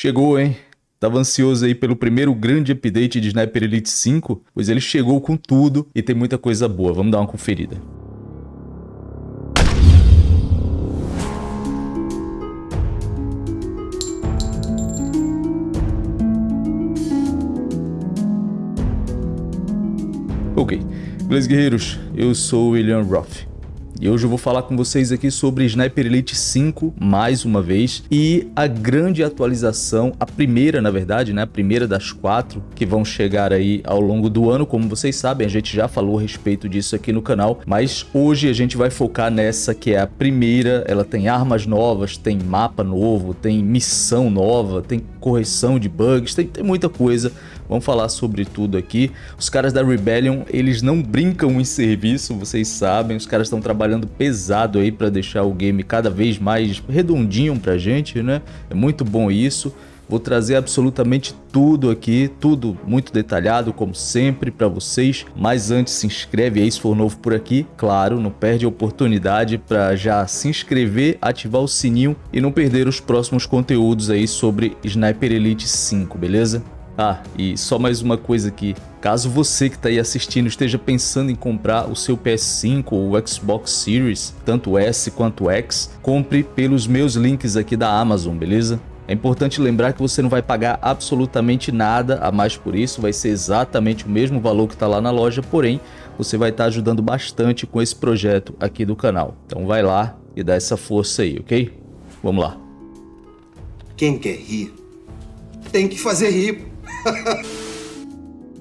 Chegou, hein? Tava ansioso aí pelo primeiro grande update de Sniper Elite 5, pois ele chegou com tudo e tem muita coisa boa. Vamos dar uma conferida. Ok, beleza guerreiros, eu sou o William Roth. E hoje eu vou falar com vocês aqui sobre Sniper Elite 5, mais uma vez, e a grande atualização, a primeira na verdade, né, a primeira das quatro que vão chegar aí ao longo do ano, como vocês sabem, a gente já falou a respeito disso aqui no canal, mas hoje a gente vai focar nessa que é a primeira, ela tem armas novas, tem mapa novo, tem missão nova, tem correção de bugs, tem, tem muita coisa Vamos falar sobre tudo aqui. Os caras da Rebellion, eles não brincam em serviço, vocês sabem. Os caras estão trabalhando pesado aí para deixar o game cada vez mais redondinho pra gente, né? É muito bom isso. Vou trazer absolutamente tudo aqui, tudo muito detalhado, como sempre, para vocês. Mas antes, se inscreve aí se for novo por aqui. Claro, não perde a oportunidade para já se inscrever, ativar o sininho e não perder os próximos conteúdos aí sobre Sniper Elite 5, beleza? Ah, e só mais uma coisa aqui. Caso você que está aí assistindo esteja pensando em comprar o seu PS5 ou o Xbox Series, tanto S quanto X, compre pelos meus links aqui da Amazon, beleza? É importante lembrar que você não vai pagar absolutamente nada a mais por isso, vai ser exatamente o mesmo valor que está lá na loja, porém você vai estar tá ajudando bastante com esse projeto aqui do canal. Então vai lá e dá essa força aí, ok? Vamos lá. Quem quer rir, tem que fazer rir.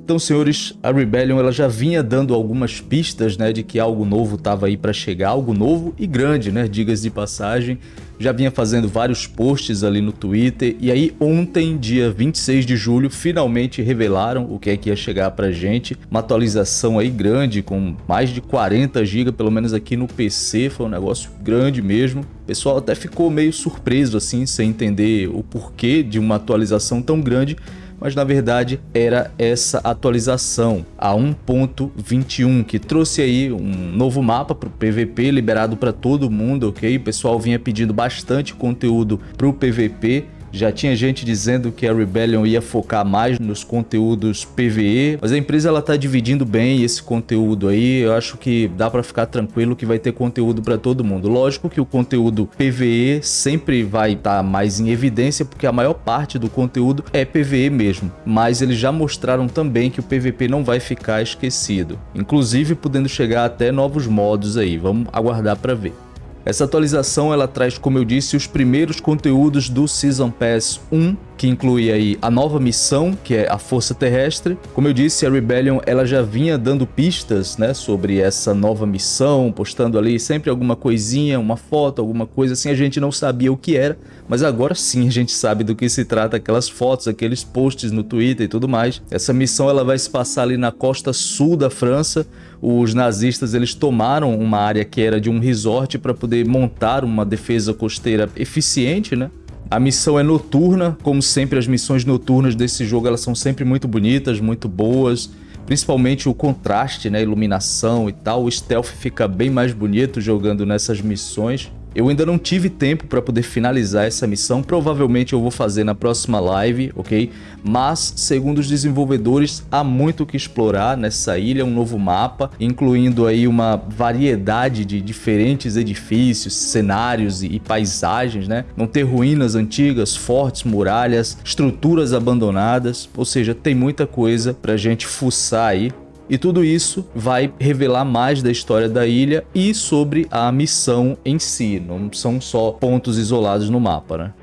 Então, senhores, a Rebellion ela já vinha dando algumas pistas né, de que algo novo estava aí para chegar, algo novo e grande, né, digas de passagem. Já vinha fazendo vários posts ali no Twitter e aí ontem, dia 26 de julho, finalmente revelaram o que é que ia chegar pra gente. Uma atualização aí grande, com mais de 40 GB, pelo menos aqui no PC, foi um negócio grande mesmo. O pessoal até ficou meio surpreso assim, sem entender o porquê de uma atualização tão grande, mas na verdade era essa atualização a 1.21 que trouxe aí um novo mapa para o PVP liberado para todo mundo, ok? O pessoal vinha pedindo bastante conteúdo para o PVP já tinha gente dizendo que a Rebellion ia focar mais nos conteúdos PvE, mas a empresa ela tá dividindo bem esse conteúdo aí. Eu acho que dá para ficar tranquilo que vai ter conteúdo para todo mundo. Lógico que o conteúdo PvE sempre vai estar tá mais em evidência porque a maior parte do conteúdo é PvE mesmo, mas eles já mostraram também que o PvP não vai ficar esquecido, inclusive podendo chegar até novos modos aí. Vamos aguardar para ver. Essa atualização ela traz, como eu disse, os primeiros conteúdos do Season Pass 1 que inclui aí a nova missão, que é a Força Terrestre. Como eu disse, a Rebellion ela já vinha dando pistas né, sobre essa nova missão, postando ali sempre alguma coisinha, uma foto, alguma coisa assim, a gente não sabia o que era, mas agora sim a gente sabe do que se trata, aquelas fotos, aqueles posts no Twitter e tudo mais. Essa missão ela vai se passar ali na costa sul da França, os nazistas eles tomaram uma área que era de um resort para poder montar uma defesa costeira eficiente, né? A missão é noturna, como sempre as missões noturnas desse jogo elas são sempre muito bonitas, muito boas, principalmente o contraste, né, iluminação e tal, o stealth fica bem mais bonito jogando nessas missões. Eu ainda não tive tempo para poder finalizar essa missão, provavelmente eu vou fazer na próxima live, ok? Mas, segundo os desenvolvedores, há muito o que explorar nessa ilha, um novo mapa, incluindo aí uma variedade de diferentes edifícios, cenários e, e paisagens, né? Vão ter ruínas antigas, fortes, muralhas, estruturas abandonadas, ou seja, tem muita coisa pra gente fuçar aí e tudo isso vai revelar mais da história da ilha e sobre a missão em si, não são só pontos isolados no mapa, né?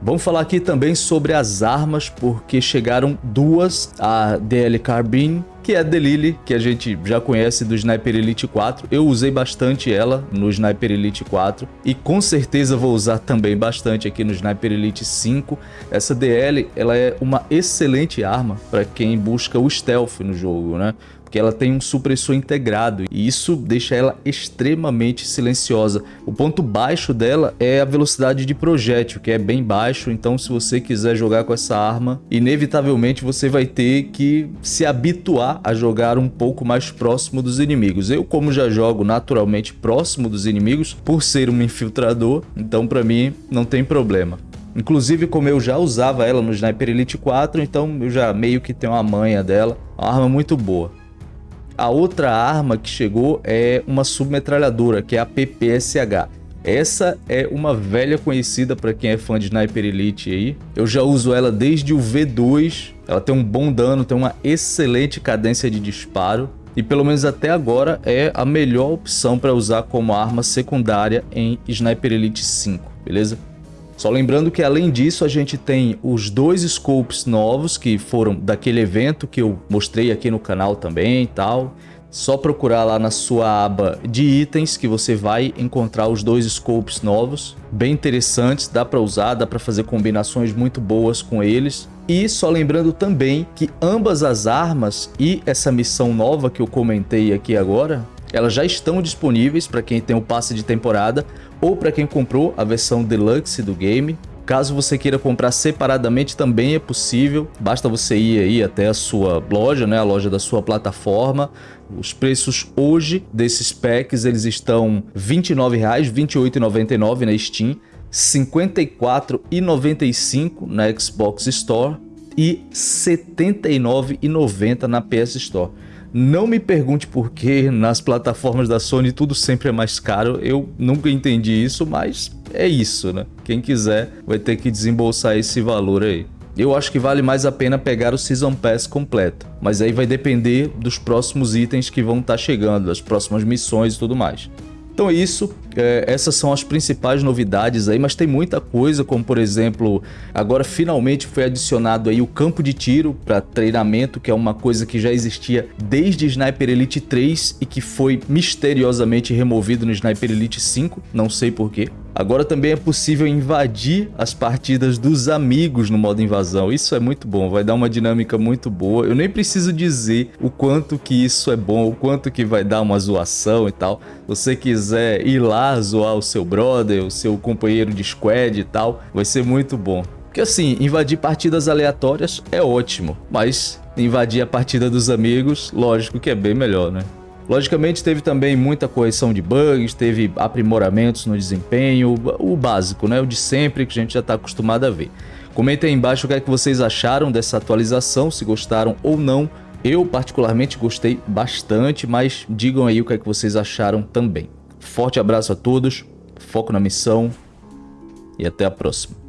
Vamos falar aqui também sobre as armas, porque chegaram duas, a DL Carbine que é a Delili, que a gente já conhece do Sniper Elite 4. Eu usei bastante ela no Sniper Elite 4 e com certeza vou usar também bastante aqui no Sniper Elite 5. Essa DL ela é uma excelente arma para quem busca o stealth no jogo, né? Porque ela tem um supressor integrado e isso deixa ela extremamente silenciosa. O ponto baixo dela é a velocidade de projétil, que é bem baixo, então se você quiser jogar com essa arma, inevitavelmente você vai ter que se habituar a jogar um pouco mais próximo dos inimigos. Eu, como já jogo naturalmente próximo dos inimigos, por ser um infiltrador, então para mim não tem problema. Inclusive, como eu já usava ela no Sniper Elite 4, então eu já meio que tenho a manha dela. Uma arma muito boa. A outra arma que chegou é uma submetralhadora, que é a PPSH. Essa é uma velha conhecida para quem é fã de Sniper Elite aí. Eu já uso ela desde o V2. Ela tem um bom dano, tem uma excelente cadência de disparo. E pelo menos até agora é a melhor opção para usar como arma secundária em Sniper Elite 5, beleza? Só lembrando que além disso a gente tem os dois scopes novos que foram daquele evento que eu mostrei aqui no canal também e tal. Só procurar lá na sua aba de itens que você vai encontrar os dois scopes novos, bem interessantes, dá para usar, dá para fazer combinações muito boas com eles. E só lembrando também que ambas as armas e essa missão nova que eu comentei aqui agora, elas já estão disponíveis para quem tem o passe de temporada ou para quem comprou a versão Deluxe do game. Caso você queira comprar separadamente também é possível, basta você ir aí até a sua loja, né, a loja da sua plataforma. Os preços hoje desses packs eles estão R$ 29,00, R$ 28,99 na Steam, R$ 54,95 na Xbox Store e R$ 79,90 na PS Store. Não me pergunte por que nas plataformas da Sony tudo sempre é mais caro. Eu nunca entendi isso, mas é isso, né? Quem quiser vai ter que desembolsar esse valor aí. Eu acho que vale mais a pena pegar o Season Pass completo, mas aí vai depender dos próximos itens que vão estar tá chegando, das próximas missões e tudo mais. Então é isso, é, essas são as principais novidades aí, mas tem muita coisa, como por exemplo, agora finalmente foi adicionado aí o campo de tiro para treinamento, que é uma coisa que já existia desde Sniper Elite 3 e que foi misteriosamente removido no Sniper Elite 5, não sei porquê. Agora também é possível invadir as partidas dos amigos no modo invasão. Isso é muito bom, vai dar uma dinâmica muito boa. Eu nem preciso dizer o quanto que isso é bom, o quanto que vai dar uma zoação e tal. Se você quiser ir lá zoar o seu brother, o seu companheiro de squad e tal, vai ser muito bom. Porque assim, invadir partidas aleatórias é ótimo, mas invadir a partida dos amigos, lógico que é bem melhor, né? Logicamente teve também muita correção de bugs, teve aprimoramentos no desempenho, o básico, né? O de sempre que a gente já está acostumado a ver. Comentem aí embaixo o que, é que vocês acharam dessa atualização, se gostaram ou não. Eu particularmente gostei bastante, mas digam aí o que, é que vocês acharam também. Forte abraço a todos, foco na missão e até a próxima.